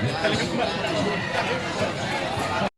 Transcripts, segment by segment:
日本一無二の日本一無二の日本。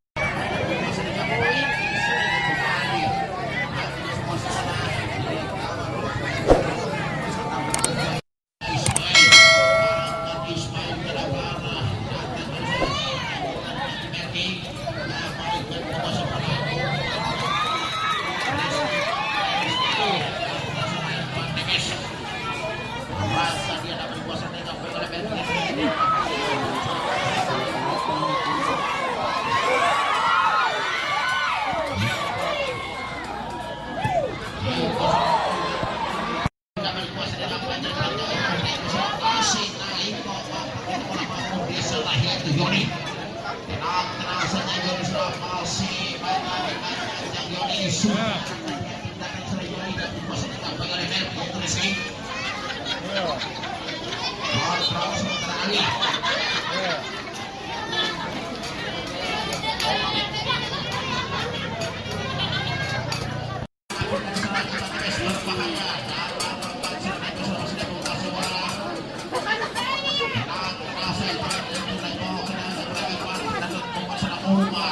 Oh! Oh,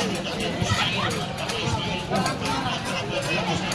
Vamos, vamos, vamos.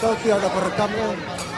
Tahu tidak ada perekamnya.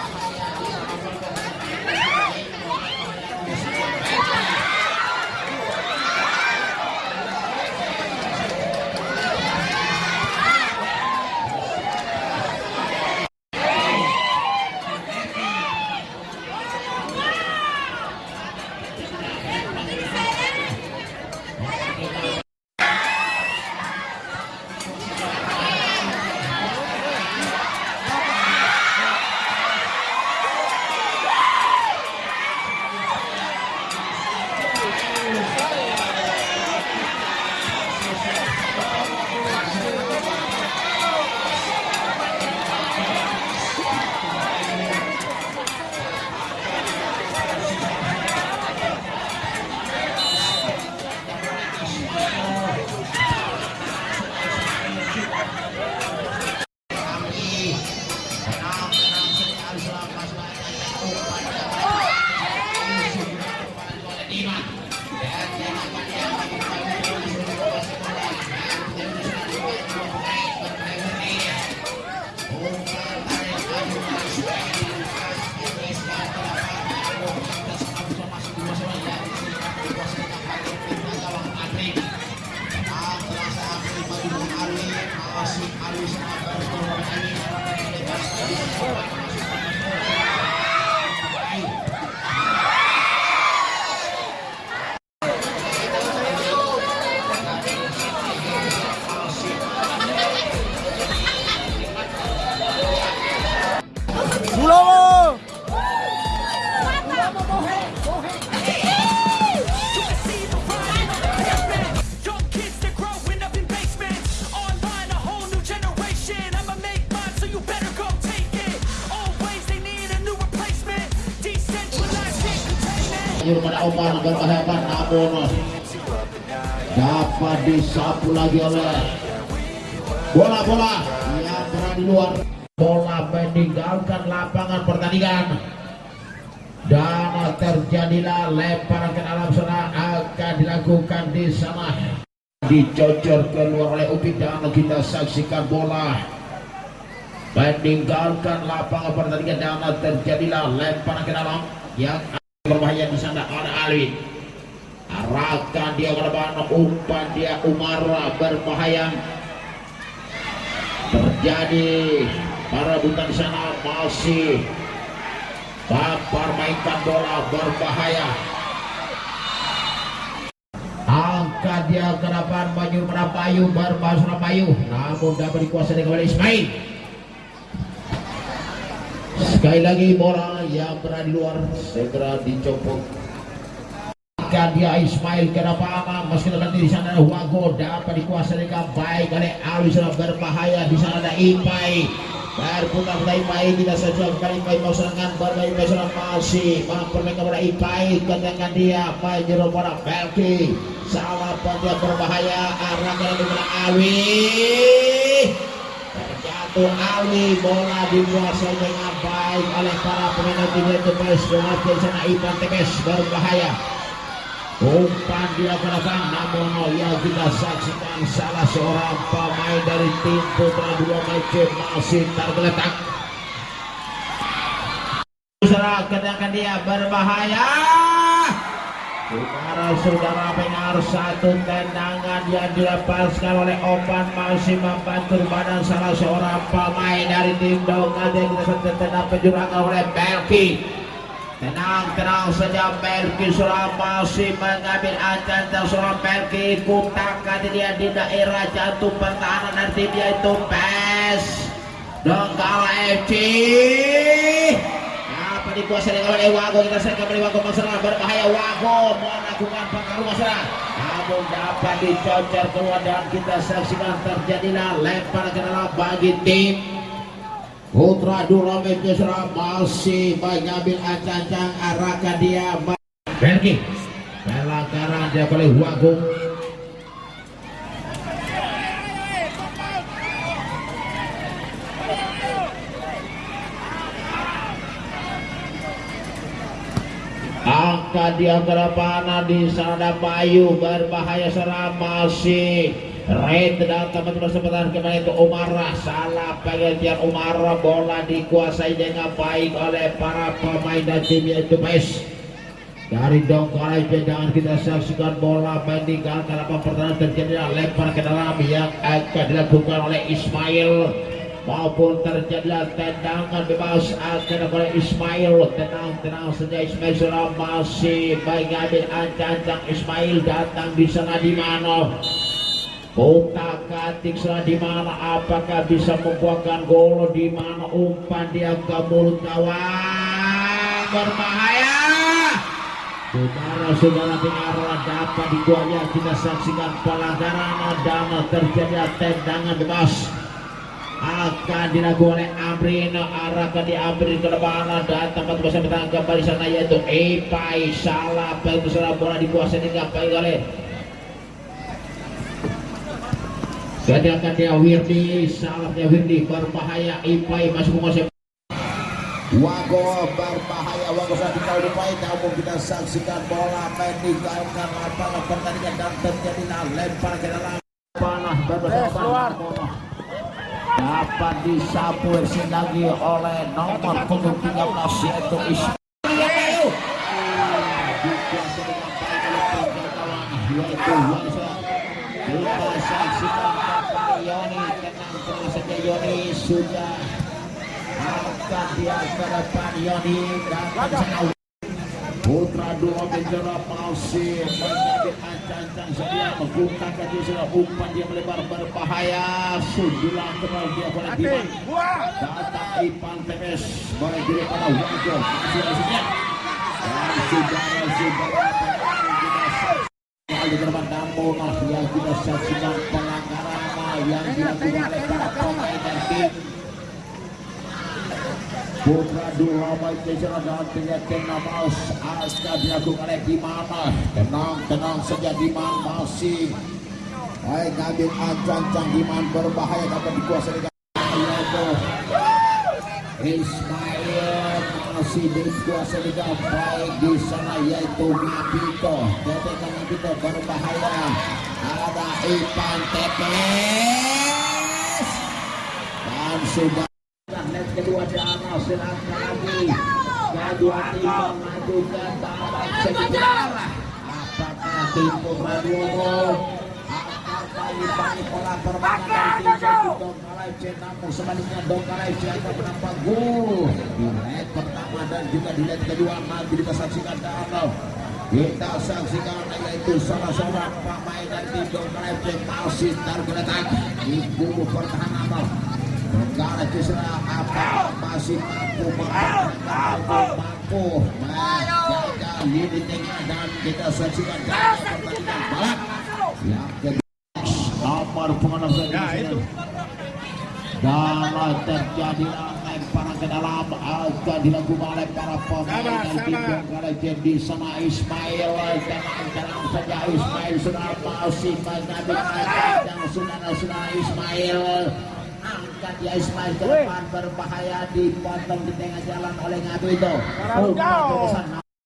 Pada Oman berbahayakan namun dapat disapu lagi oleh bola-bola yang berada di luar. Bola meninggalkan lapangan pertandingan. Dan terjadilah lemparan ke dalam sana akan dilakukan di sana. Dicocor keluar oleh Upik dan kita saksikan bola. Meninggalkan lapangan pertandingan dan terjadilah lemparan ke dalam yang berbahaya di sana Alwi arahkan dia ke depan umpan dia Umara berbahaya terjadi para butan di sana masih Baper mainkan bola berbahaya. Angkat dia ke depan Merapayu berbahaya Surapayu namun dapat dikuasai kembali Ismail. Sekali lagi bola yang berada di luar segera dicopot Angkat dia Ismail ke depan meski nanti di sana ada Wago dapat dikuasai dengan baik oleh Ali sudah berbahaya. Di sana ada Ipai berputar pada Ipai tidak saja kali Ipai mau serangan bermain Ipai serang masih. Mempermainkan kepada Ipai ketengan dia. Menjeru pada Belki. Salah dia berbahaya. Arahkan kepada Alwi? Terjatuh Alwi bola dikuasai dengan baik oleh para pemain tim Tepes. Dengan di sana Ipan Tepes berbahaya umpan dia depan namun yang kita saksikan salah seorang pemain dari tim putra dua macam masih tergeletak. Kedengaran dia berbahaya. Saudara-saudara pendengar satu tendangan yang dilepaskan oleh Opan masih membantu badan salah seorang pemain dari tim Dongan yang kita tertendang penjurangan oleh Belki Tenang-tenang saja Belki sudah masih mengambil ancam dan seorang Belki kutakan dia di daerah jantung pertahanan. Dari tim yaitu PES. Donggala FC apa dikuasai oleh Wago? Kita saya kembali Wago. Masalah berbahaya. Wago melakukan pengaruh masalah. Namun dapat dicocor keluar dan kita saksikan terjadilah lempar ke bagi tim Putra Dura Mesra masih mengambil ancang-ancang arahkan dia Berki pelanggaran dia oleh Wago angkat dia ke depan di sana Bayu berbahaya serang masih Red dan teman-teman kesempatan kembali itu Umara salah pengertian Umara bola dikuasai dengan baik oleh para pemain dan tim yaitu PES. Dari Dongkara jangan kita saksikan bola meninggalkan apa pertandingan terjadi lempar ke dalam yang akan dilakukan oleh Ismail. Maupun terjadilah tendangan bebas akan oleh Ismail. Tenang-tenang saja Ismail sudah masih mengambil ancang-ancang. Ismail datang di sana di mana Kota katik sudah di mana? Apakah bisa membuahkan gol? Di mana umpan dia ke mulut gawang berbahaya! Saudara-saudara pengaruh dapat dikuanya kita saksikan pelanggaran dan terjadi tendangan bebas. Akan dilakukan oleh Amrin. Arahkan di Amrin ke depan. Dan tempat bersama bertahan kembali sana yaitu Epai. Salah baik bola dikuasai dengan baik oleh sedangkan dia Wirdi salahnya Wirdi berbahaya Ipai masuk menguasai Wago berbahaya Wago sudah dikau Ipai namun kita saksikan bola meninggalkan lapangan pertandingan dan terjadilah lempar ke dalam. Panah berbahaya dapat disapu lagi oleh nomor punggung 13 yaitu Ismail yaitu Wansa kita saksikan Bapak Yoni tenang tenang saja Yoni sudah angkat dia ke depan Yoni dan sana Putra dua bendera masih menjadi ancang-ancang sedia membuka kaki sudah umpan dia melebar berbahaya. Sudah kenal dia boleh diman datang Ipan Temes boleh diri pada wajah. Masih masihnya dan terbang namun yang kita saksikan pelanggaran yang dilakukan oleh para pemain dan tim Putra baik bicara dan penyakitan Namaus akan dilakukan oleh Di mana tenang tenang saja Diman masih. Baik ngambil ancang-ancang Diman berbahaya dapat dikuasai dengan Ismail masih dikuasai dengan baik di sana yaitu Mabito. Tetekan Mabito berbahaya. Ada Ipan Tepes dan sudah kedua di lagi kedua tim maju ke babak sekitar apakah tim Purwadono apakah ini pola permainan tim Dongkala FC namun sebaliknya Dongkala FC akan menambah gol di leg pertama dan juga di leg kedua maju kita saksikan dalam kita saksikan yaitu salah seorang pemain dari tim Dongkala FC masih tergeletak di bumbu pertahanan Negara Cisra apa masih mampu mempertahankan mampu. Menjaga lini tengah dan kita saksikan pertandingan balap. Yang kedua nomor pengenal ya, itu. dan terjadi lemparan ke dalam akan dilakukan oleh para pemain tim Donggala di sana Ismail. Tenang-tenang saja Ismail sudah masih mengambil dan sudah sudah Ismail angkat ya Ismail ke depan berbahaya dipotong di tengah jalan oleh Ngadu itu.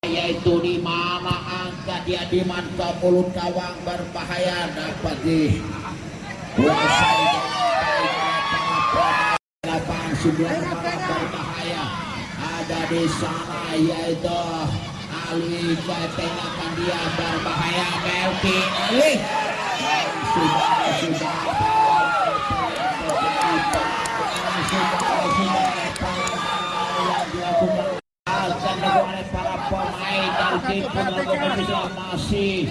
Yaitu di mana angkat dia di ke mulut kawang berbahaya dapat di kuasai. Lapangan sebelah berbahaya ada di sana yaitu Ali ketengahkan dia berbahaya. Melki Ali sudah sudah akan dilakukan oleh para pemain dari tim Indonesia masih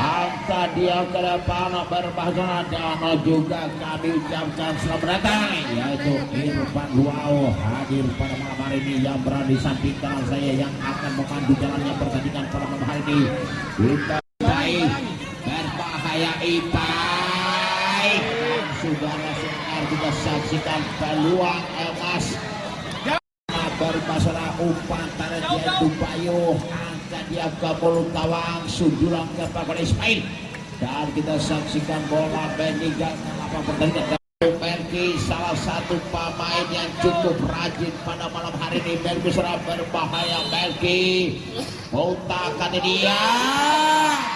angka dia ke depan berbahasa dan juga kami ucapkan selamat datang. Yaitu Irfan Luau hadir pada malam hari ini yang berada di samping kanan saya yang akan memandu jalannya pertandingan pada malam hari ini. Kita juga saksikan peluang emas bermasalah umpan tarik yaitu Bayu angkat dia ke mulut gawang sundulan ke Pak Ismail. Dan kita saksikan bola Benigan lapang pertandingan. Berki salah satu pemain yang cukup rajin pada malam hari ini. Berki serah berbahaya Berki. Mutakan dia.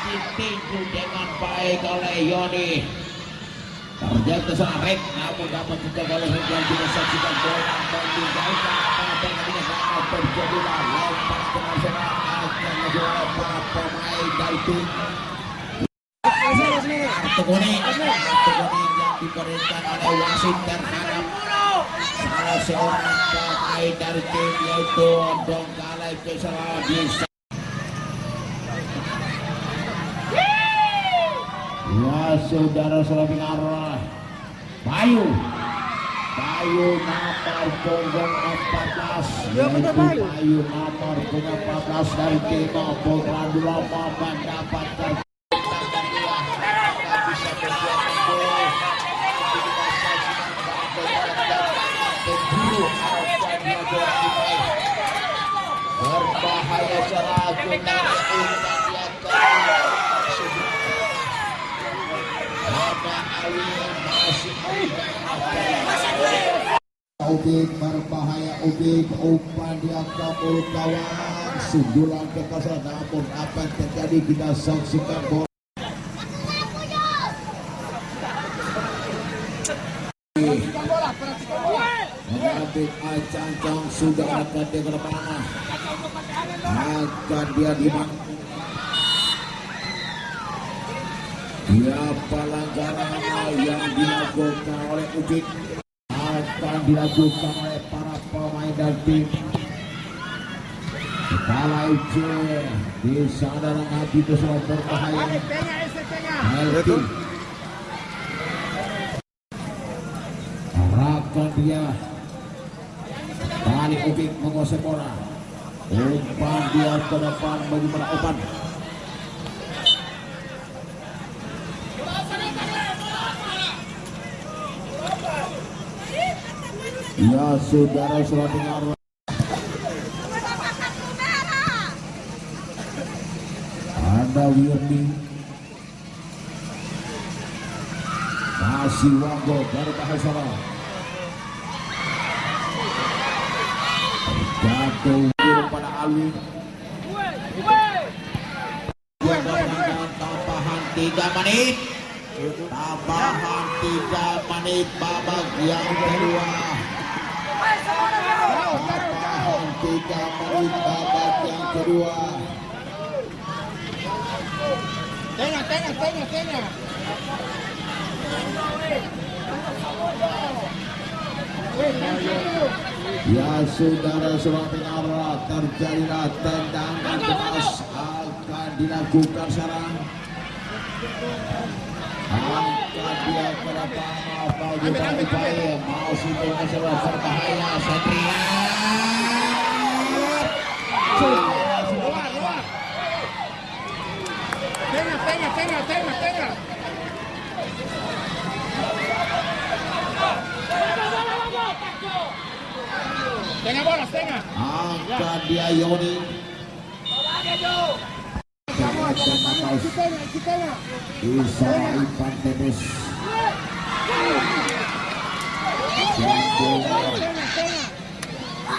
Ditinju dengan baik oleh Yoni Rek namun dapat juga saksikan bola meninggalkan pada pertandingan sama terjadilah lempar ke nasional akan menjual para pemain dari tim kartu kuning kartu kuning yang diberikan oleh wasit terhadap salah seorang pemain dari tim yaitu Salabisa Ya saudara-saudara arah Bayu. Bayu nomor punggung 14 Yaitu Bayu. Nomor punggung 14 dari tim Dulomo mendapatkan Ubik berbahaya Ubik umpan dia mulut kawan. Sundulan kekasar namun apa yang terjadi kita saksikan bola. Mengambil Acancang sudah akan dia ke mana akan dia dimangkuk dia pelanggaran yang dilakukan oleh Ubik dilakukan oleh para pemain dan tim. Kepala FC di sana nanti itu sudah berbahaya. Melki Arahkan dia Balik Ujik menguasai bola. Umpan dia ke depan bagaimana Opan Ya saudara sudah dengar. Ada Wirdi masih Wango dari Bahasara jatuh pada Ali. Tambahan tiga menit. Tambahan tiga menit babak yang kedua tiga menit babak yang kedua. Tengah, tengah, tengah, tengah. Ya saudara surat dengar terjadilah tendangan keras akan dilakukan sekarang. Angkat dia ke depan apa juga upaya masih dengan sebuah berbahaya Satria Luar, luar. Tengah, tengah, tengah, tengah, tengah. Tengah bola, tengah. angkat dia Yoni Kamu, isi tengah, isi tengah. bisa Ipan Tebus dan bola Tengah,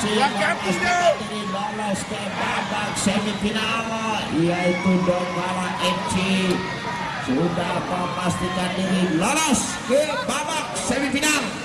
Memastikan diri lolos ke babak semifinal yaitu Donggala FC sudah memastikan diri lolos ke babak semifinal